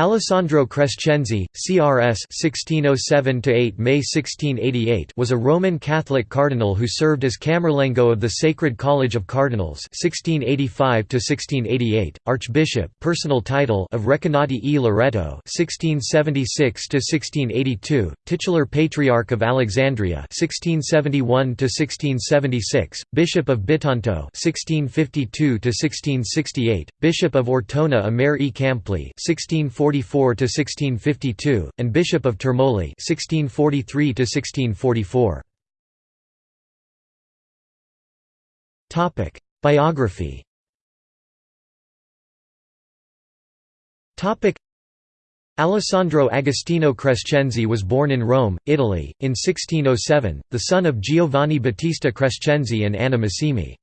Alessandro Crescenzi, CRS 1607–8 May 1688 was a Roman Catholic cardinal who served as Camerlengo of the Sacred College of Cardinals 1685–1688, Archbishop personal title of Recanati e Loreto 1676–1682, titular Patriarch of Alexandria 1671–1676, Bishop of Bitonto 1652–1668, Bishop of Ortona a Mare e Campli 16 1644 to 1652 and Bishop of Termoli 1643 to 1644 Topic Biography Topic Alessandro Agostino Crescenzi was born in Rome, Italy, in 1607, the son of Giovanni Battista Crescenzi and Anna Massimi.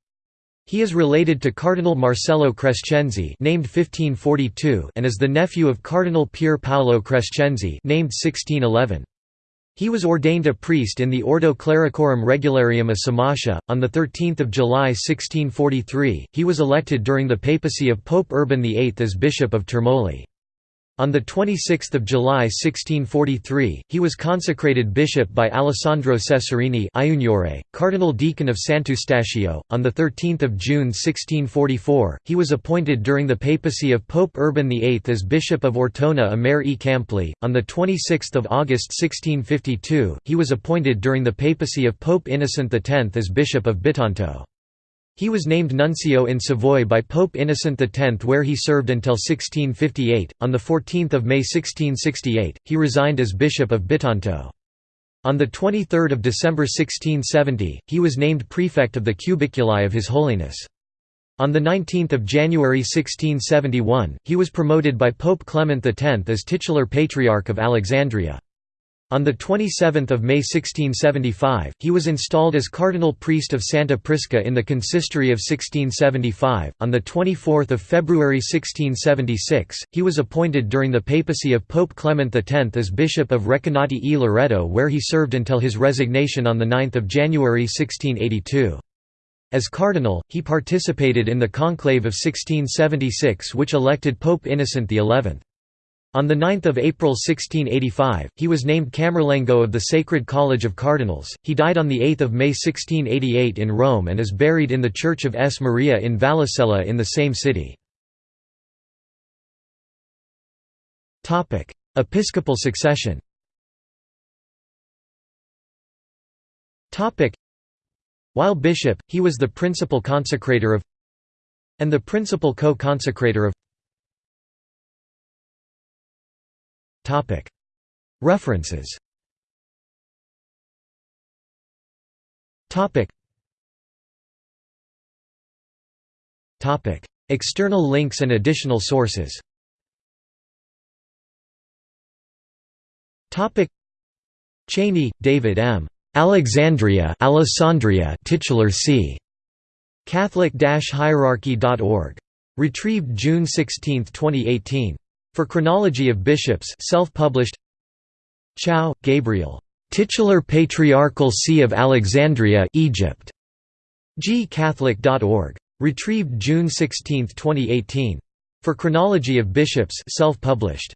He is related to Cardinal Marcello Crescenzi named 1542 and is the nephew of Cardinal Pier Paolo Crescenzi named 1611. He was ordained a priest in the Ordo Clericorum Regularium of Somascha. On 13 July 1643, he was elected during the papacy of Pope Urban VIII as Bishop of Termoli. On 26 July 1643, he was consecrated bishop by Alessandro Cesarini Cardinal Deacon of Sant'Eustachio. On 13 June 1644, he was appointed during the papacy of Pope Urban VIII as Bishop of Ortona a Mare e Campli. On 26 August 1652, he was appointed during the papacy of Pope Innocent X as Bishop of Bitonto. He was named nuncio in Savoy by Pope Innocent X where he served until 1658. On 14 May 1668, he resigned as Bishop of Bitonto. On 23 December 1670, he was named prefect of the Cubiculi of His Holiness. On 19 January 1671, he was promoted by Pope Clement X as titular Patriarch of Alexandria. On 27 May 1675, he was installed as cardinal priest of Santa Prisca in the consistory of 1675. On 24 February 1676, he was appointed during the papacy of Pope Clement X as Bishop of Recanati e Loreto where he served until his resignation on 9 January 1682. As cardinal, he participated in the conclave of 1676 which elected Pope Innocent XI. On 9 April 1685, he was named Camerlengo of the Sacred College of Cardinals. He died on 8 May 1688 in Rome and is buried in the Church of S. Maria in Vallicella in the same city. Episcopal succession While bishop, he was the principal consecrator of and the principal co-consecrator of References External links and additional sources Cheney, David M. Alexandria Alessandria titular c. Catholic-hierarchy.org. Retrieved June 16, 2018. For Chronology of Bishops self-published Chow, Gabriel. Titular Patriarchal See of Alexandria Egypt. gcatholic.org. Retrieved June 16, 2018. For Chronology of Bishops self-published.